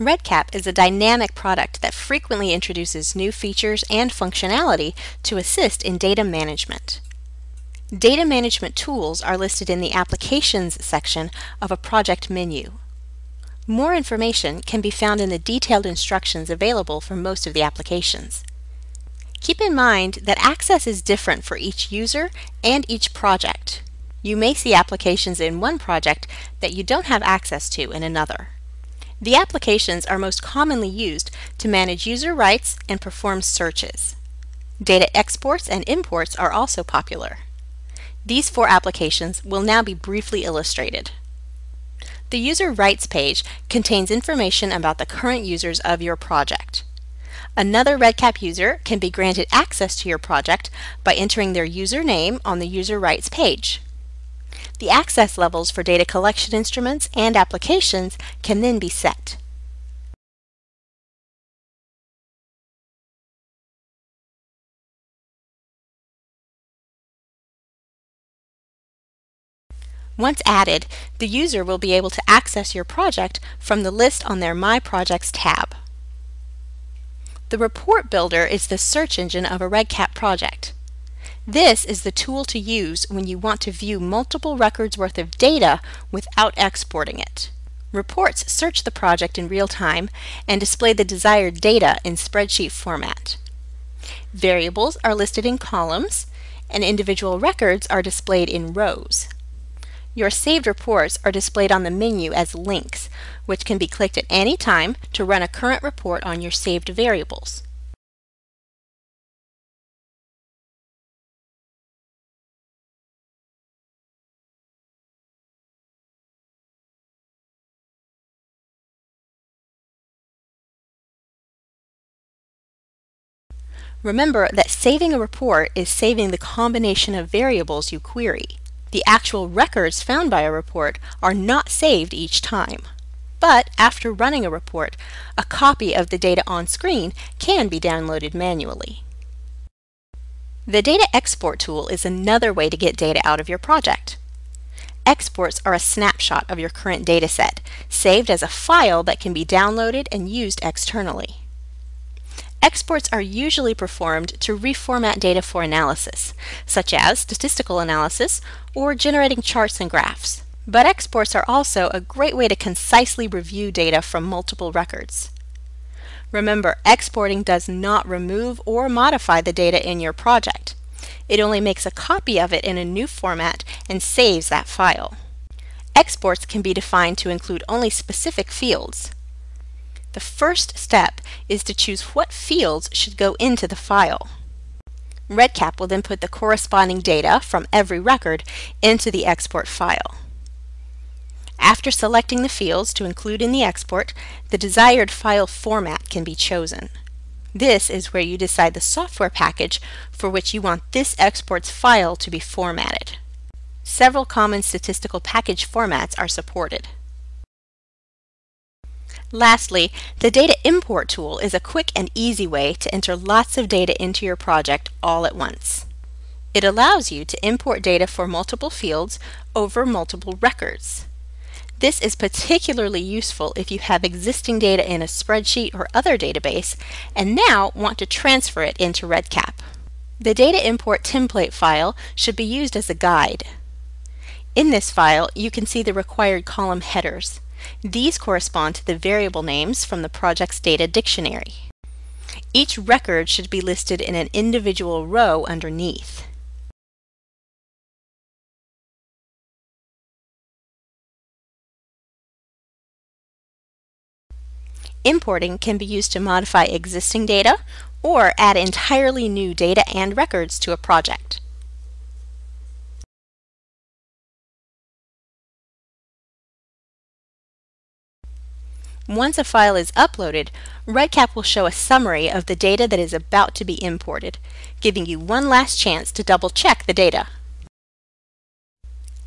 REDCap is a dynamic product that frequently introduces new features and functionality to assist in data management. Data management tools are listed in the Applications section of a project menu. More information can be found in the detailed instructions available for most of the applications. Keep in mind that access is different for each user and each project. You may see applications in one project that you don't have access to in another. The applications are most commonly used to manage user rights and perform searches. Data exports and imports are also popular. These four applications will now be briefly illustrated. The User Rights page contains information about the current users of your project. Another REDCap user can be granted access to your project by entering their username on the User Rights page. The access levels for data collection instruments and applications can then be set. Once added, the user will be able to access your project from the list on their My Projects tab. The Report Builder is the search engine of a REDCap project. This is the tool to use when you want to view multiple records worth of data without exporting it. Reports search the project in real time and display the desired data in spreadsheet format. Variables are listed in columns and individual records are displayed in rows. Your saved reports are displayed on the menu as links, which can be clicked at any time to run a current report on your saved variables. Remember that saving a report is saving the combination of variables you query. The actual records found by a report are not saved each time. But after running a report, a copy of the data on screen can be downloaded manually. The Data Export tool is another way to get data out of your project. Exports are a snapshot of your current dataset, saved as a file that can be downloaded and used externally. Exports are usually performed to reformat data for analysis, such as statistical analysis or generating charts and graphs. But exports are also a great way to concisely review data from multiple records. Remember, exporting does not remove or modify the data in your project. It only makes a copy of it in a new format and saves that file. Exports can be defined to include only specific fields. The first step is to choose what fields should go into the file. REDCap will then put the corresponding data from every record into the export file. After selecting the fields to include in the export, the desired file format can be chosen. This is where you decide the software package for which you want this export's file to be formatted. Several common statistical package formats are supported. Lastly, the Data Import tool is a quick and easy way to enter lots of data into your project all at once. It allows you to import data for multiple fields over multiple records. This is particularly useful if you have existing data in a spreadsheet or other database and now want to transfer it into REDCap. The Data Import template file should be used as a guide. In this file, you can see the required column headers. These correspond to the variable names from the project's data dictionary. Each record should be listed in an individual row underneath. Importing can be used to modify existing data or add entirely new data and records to a project. Once a file is uploaded, REDCap will show a summary of the data that is about to be imported, giving you one last chance to double check the data.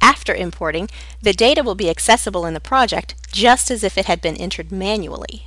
After importing, the data will be accessible in the project just as if it had been entered manually.